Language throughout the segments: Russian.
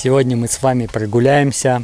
Сегодня мы с вами прогуляемся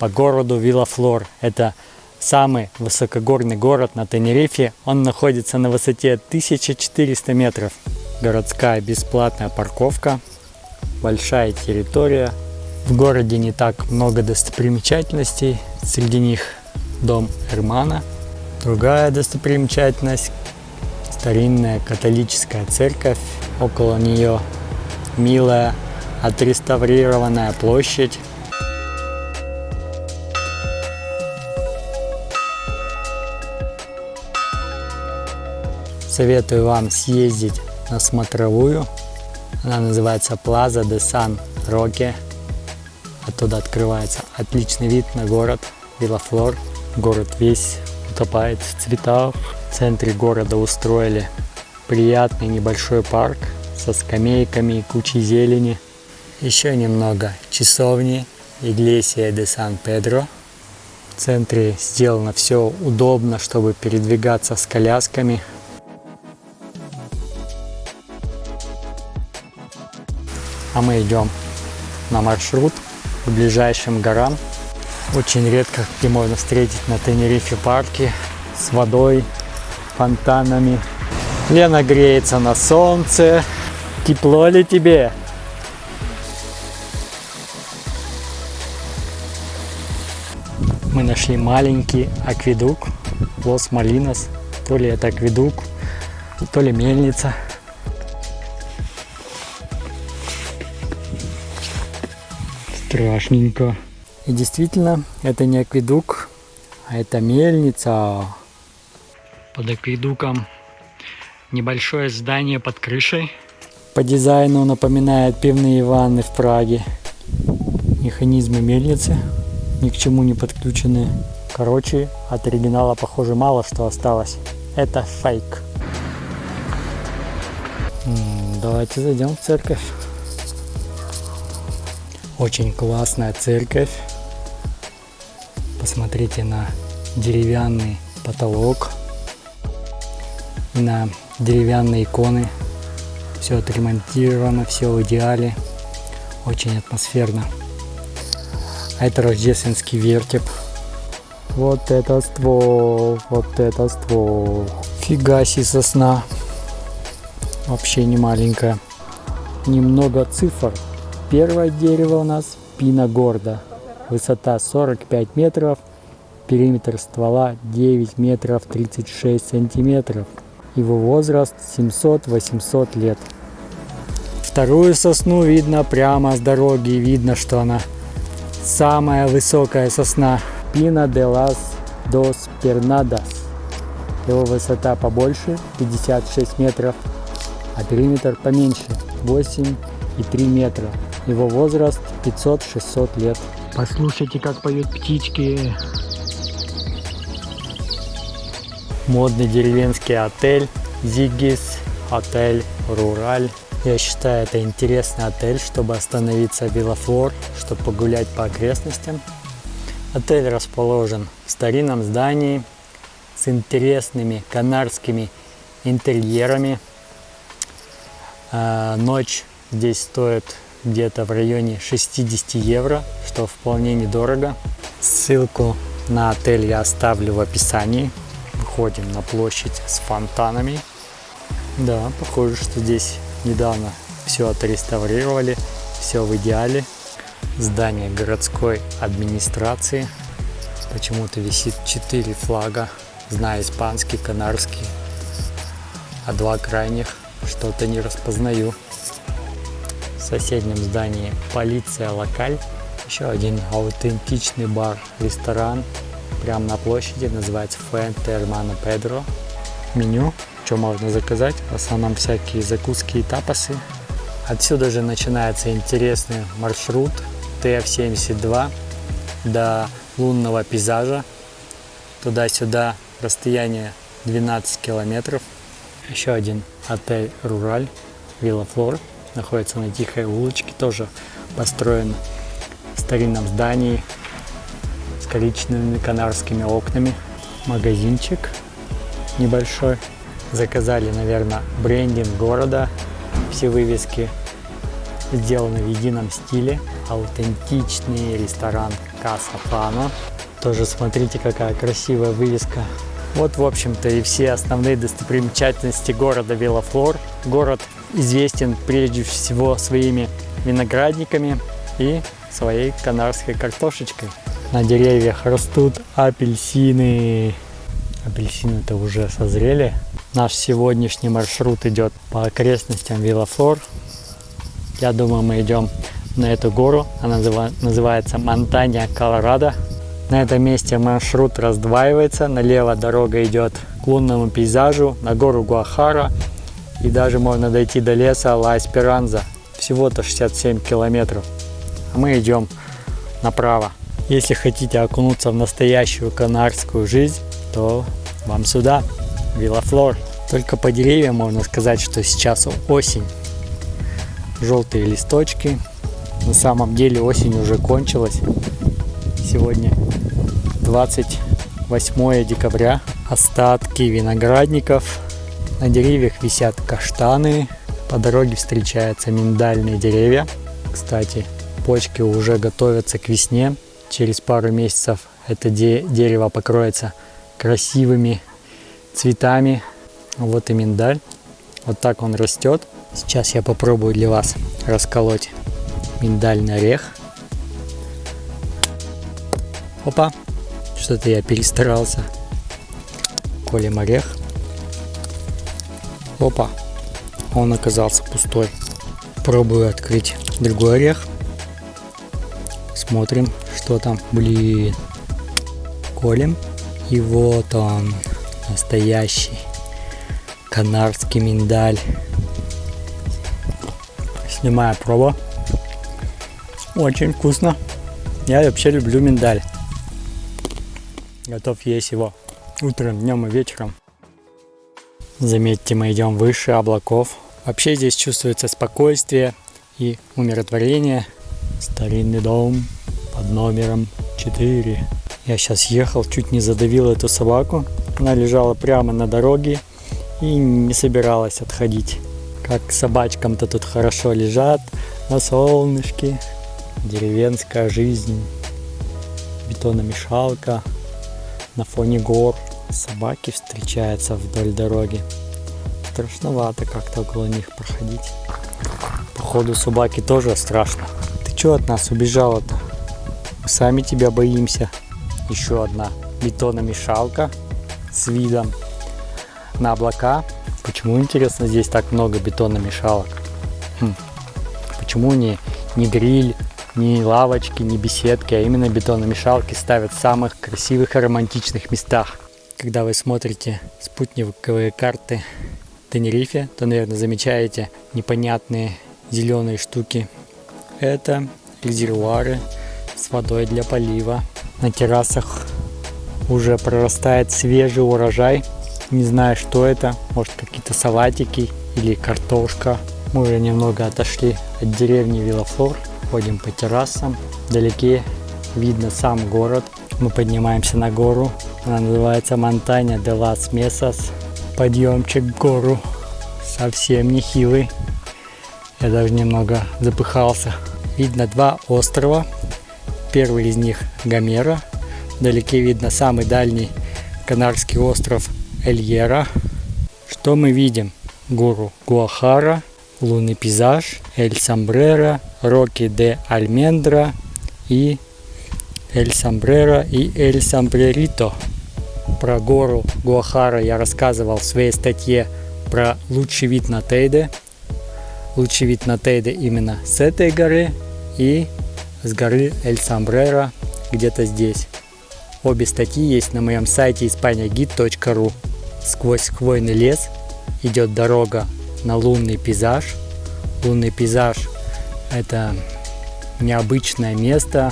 по городу Вилафлор. Это самый высокогорный город на Тенерифе. Он находится на высоте 1400 метров. Городская бесплатная парковка, большая территория. В городе не так много достопримечательностей. Среди них дом Эрмана. Другая достопримечательность – старинная католическая церковь. Около нее милая отреставрированная площадь. Советую вам съездить на смотровую. Она называется Плаза де Сан Роке. Оттуда открывается отличный вид на город Вилафлор. Город весь утопает в цветах. В центре города устроили приятный небольшой парк со скамейками и кучей зелени. Еще немного часовни Иглесия де Сан-Педро. В центре сделано все удобно, чтобы передвигаться с колясками. А мы идем на маршрут к ближайшим горам. Очень редко где можно встретить на Тенерифе парки с водой, фонтанами. Лена греется на солнце. Тепло ли тебе? Мы нашли маленький акведук Лос Малинос. То ли это акведук, то ли мельница. Страшненько. И действительно, это не акведук, а это мельница. Под акведуком небольшое здание под крышей. По дизайну напоминает пивные ванны в Праге. Механизмы мельницы ни к чему не подключены. Короче, от оригинала, похоже, мало что осталось. Это фейк. Давайте зайдем в церковь. Очень классная церковь. Посмотрите на деревянный потолок и на деревянные иконы. Все отремонтировано, все в идеале. Очень атмосферно. А это рождественский вертеп. Вот это ствол, вот это ствол. Фига себе сосна. Вообще не маленькая. Немного цифр. Первое дерево у нас пина горда. Высота 45 метров. Периметр ствола 9 метров 36 сантиметров. Его возраст 700-800 лет. Вторую сосну видно прямо с дороги. Видно, что она Самая высокая сосна Пина де лас дос Пернадас. Его высота побольше 56 метров, а периметр поменьше 8,3 метра. Его возраст 500-600 лет. Послушайте, как поют птички. Модный деревенский отель Зигис, отель Рураль. Я считаю, это интересный отель, чтобы остановиться в Вилафлор, чтобы погулять по окрестностям. Отель расположен в старинном здании с интересными канарскими интерьерами. А, ночь здесь стоит где-то в районе 60 евро, что вполне недорого. Ссылку на отель я оставлю в описании. Выходим на площадь с фонтанами. Да, похоже, что здесь недавно все отреставрировали, все в идеале. Здание городской администрации. Почему-то висит четыре флага. Знаю испанский, канарский. А два крайних что-то не распознаю. В соседнем здании полиция локаль. Еще один аутентичный бар, ресторан. Прямо на площади называется Фуэнте Эрмано Педро. Меню что можно заказать. В основном всякие закуски и тапасы. Отсюда же начинается интересный маршрут ТФ-72 до лунного пейзажа. Туда-сюда расстояние 12 километров. Еще один отель Рураль, Вилла Флор. Находится на тихой улочке, тоже построен в старинном здании с коричневыми канарскими окнами. Магазинчик небольшой. Заказали, наверное, брендинг города, все вывески сделаны в едином стиле. Аутентичный ресторан Каса Пано. Тоже смотрите, какая красивая вывеска. Вот, в общем-то, и все основные достопримечательности города Велофлор. Город известен прежде всего своими виноградниками и своей канарской картошечкой. На деревьях растут апельсины. Апельсины-то уже созрели. Наш сегодняшний маршрут идет по окрестностям Виллафлор. Я думаю, мы идем на эту гору. Она называется Монтанья Колорадо. На этом месте маршрут раздваивается. Налево дорога идет к лунному пейзажу, на гору Гуахара. И даже можно дойти до леса Ла Эсперанза. Всего-то 67 километров. А мы идем направо. Если хотите окунуться в настоящую канарскую жизнь, то вам сюда, Виллафлор. Только по деревьям можно сказать, что сейчас осень. Желтые листочки. На самом деле осень уже кончилась. Сегодня 28 декабря. Остатки виноградников. На деревьях висят каштаны. По дороге встречаются миндальные деревья. Кстати, почки уже готовятся к весне. Через пару месяцев это де дерево покроется красивыми цветами. Вот и миндаль. Вот так он растет. Сейчас я попробую для вас расколоть миндальный орех. Опа, что-то я перестарался. Колем орех. Опа, он оказался пустой. Пробую открыть другой орех. Смотрим, что там. Блин. Колем. И вот он, настоящий канарский миндаль. Снимаю пробу. Очень вкусно. Я вообще люблю миндаль. Готов есть его утром, днем и вечером. Заметьте, мы идем выше облаков. Вообще здесь чувствуется спокойствие и умиротворение. Старинный дом под номером 4. Я сейчас ехал, чуть не задавил эту собаку. Она лежала прямо на дороге и не собиралась отходить. Как собачкам-то тут хорошо лежат на солнышке. Деревенская жизнь, бетономешалка на фоне гор. Собаки встречаются вдоль дороги. Страшновато как-то около них проходить. Походу собаки тоже страшно. Ты что от нас убежала-то? Мы сами тебя боимся. Еще одна бетономешалка с видом на облака. Почему, интересно, здесь так много бетономешалок? Хм. Почему не, не гриль, не лавочки, не беседки, а именно бетономешалки ставят в самых красивых и романтичных местах? Когда вы смотрите спутниковые карты Тенерифе, то, наверное, замечаете непонятные зеленые штуки. Это резервуары с водой для полива. На террасах уже прорастает свежий урожай. Не знаю, что это. Может, какие-то салатики или картошка. Мы уже немного отошли от деревни Вилафлор. Ходим по террасам. Вдалеке видно сам город. Мы поднимаемся на гору. Она называется Монтаня де лас Месас. Подъемчик в гору совсем нехилый. Я даже немного запыхался. Видно два острова. Первый из них Гомера. Вдалеке видно самый дальний Канарский остров Эльера. Что мы видим? Гору Гуахара, лунный пейзаж, Эль Самбрера, Роки де Альмендра и Эль Самбрера и Эль Самбрерито. Про гору Гуахара я рассказывал в своей статье про лучший вид на Тейде. Лучший вид на Тейде именно с этой горы и с горы Эль Самбрера где-то здесь. Обе статьи есть на моем сайте испаниагид.ру. Сквозь хвойный лес идет дорога на лунный пейзаж. Лунный пейзаж – это необычное место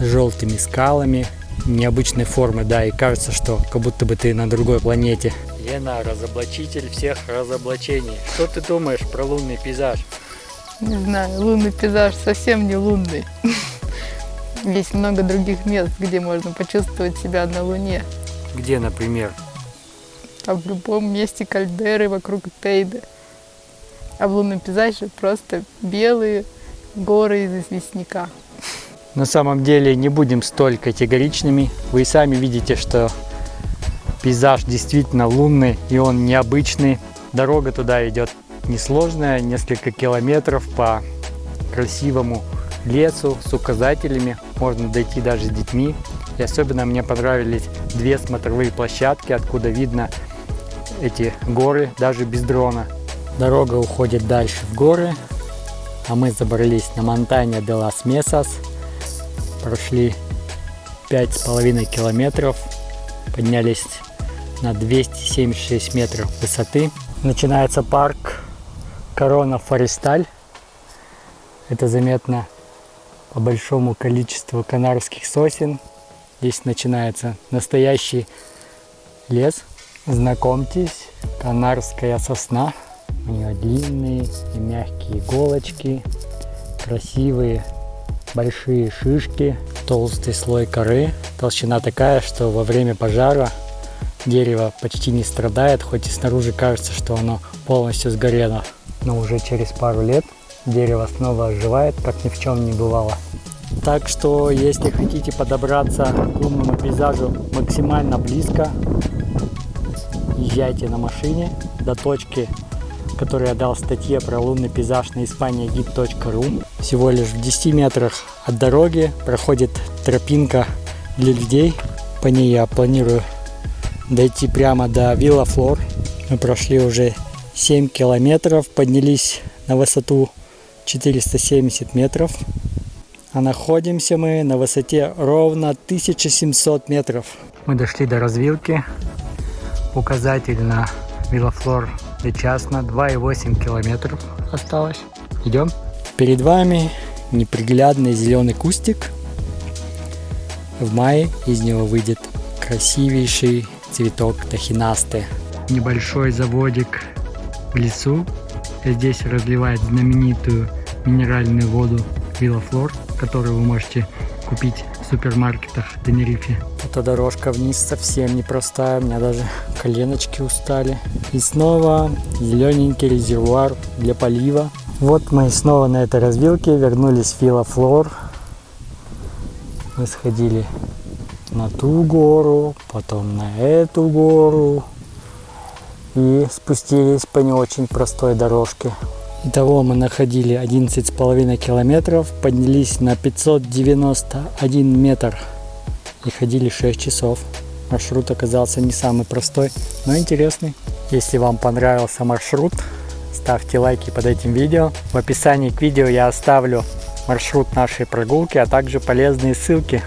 с желтыми скалами, необычной формы, да, и кажется, что как будто бы ты на другой планете. Лена, разоблачитель всех разоблачений. Что ты думаешь про лунный пейзаж? Не знаю, лунный пейзаж совсем не лунный. Есть много других мест, где можно почувствовать себя на Луне. Где, например? А в любом месте кальдеры вокруг Тейда. А в лунном пейзаже просто белые горы из известняка. На самом деле не будем столь категоричными. Вы сами видите, что пейзаж действительно лунный и он необычный. Дорога туда идет несложная, несколько километров по красивому лесу с указателями. Можно дойти даже с детьми. И особенно мне понравились две смотровые площадки, откуда видно эти горы даже без дрона. Дорога уходит дальше в горы, а мы забрались на Монтане де лас Месас. Прошли пять с половиной километров, поднялись на 276 метров высоты. Начинается парк Корона Форесталь. Это заметно по большому количеству канарских сосен. Здесь начинается настоящий лес. Знакомьтесь, канарская сосна. У нее длинные и мягкие иголочки, красивые большие шишки, толстый слой коры. Толщина такая, что во время пожара дерево почти не страдает, хоть и снаружи кажется, что оно полностью сгорело. Но уже через пару лет дерево снова оживает, как ни в чем не бывало. Так что, если хотите подобраться к лунному пейзажу максимально близко, езжайте на машине до точки, которую я дал в статье про лунный пейзаж на испания.гид.ру. Всего лишь в 10 метрах от дороги проходит тропинка для людей. По ней я планирую дойти прямо до Вилла Флор. Мы прошли уже 7 километров, поднялись на высоту 470 метров. А находимся мы на высоте ровно 1700 метров. Мы дошли до развилки. Указатель на Вилафлор Часно 2,8 километров осталось. Идем. Перед вами неприглядный зеленый кустик. В мае из него выйдет красивейший цветок тахинасты. Небольшой заводик в лесу. Здесь разливает знаменитую минеральную воду Вилафлор, которую вы можете купить в супермаркетах Тенерифе. Эта дорожка вниз совсем непростая, у меня даже коленочки устали. И снова зелененький резервуар для полива. Вот мы снова на этой развилке вернулись в Вилафлор. Мы сходили на ту гору, потом на эту гору и спустились по не очень простой дорожке. Итого мы находили 11,5 километров, поднялись на 591 метр и ходили 6 часов. Маршрут оказался не самый простой, но интересный. Если вам понравился маршрут, ставьте лайки под этим видео. В описании к видео я оставлю маршрут нашей прогулки, а также полезные ссылки